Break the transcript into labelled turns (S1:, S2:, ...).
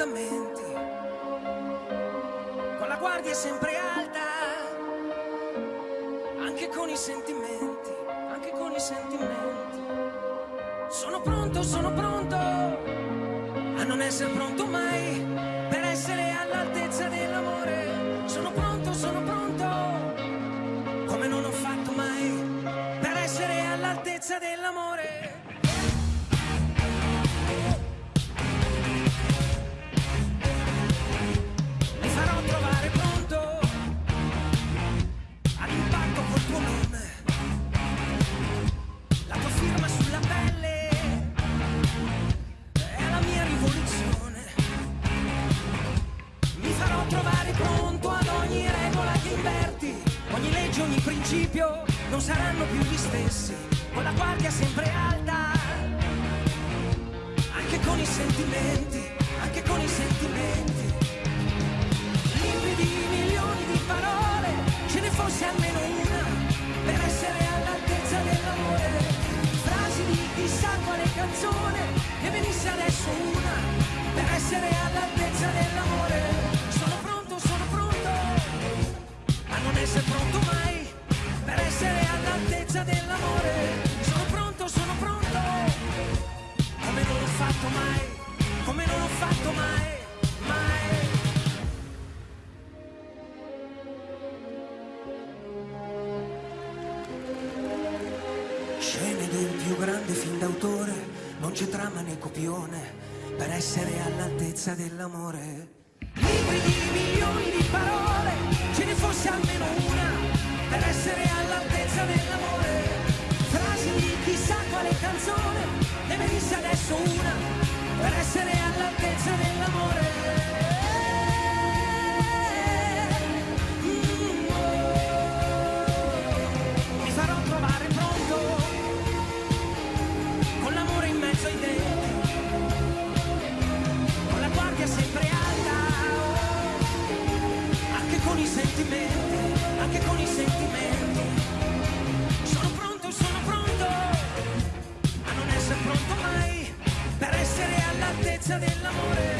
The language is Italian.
S1: appuntamenti, con la guardia sempre alta, anche con i sentimenti, anche con i sentimenti. Sono pronto, sono pronto a non essere pronto mai per essere all'altezza dell'amore. Sono pronto, sono pronto, come non ho fatto mai per essere all'altezza dell'amore. Principio non saranno più gli stessi, con la guardia sempre alta, anche con i sentimenti, anche con i sentimenti. Limpidi milioni di parole, ce ne fosse almeno una, per essere all'altezza dell'amore. Frasi di chissà quale canzone, ne venisse adesso una, per essere all'altezza dell'amore. Scene del più grande film d'autore, non c'è trama né copione, per essere all'altezza dell'amore. Libri di milioni di parole, ce ne fosse almeno una, per essere all'altezza dell'amore. Frasi di chissà quale canzone, ne venisse adesso una, per essere sentimenti, anche con i sentimenti. Sono pronto, sono pronto a non essere pronto mai per essere all'altezza dell'amore.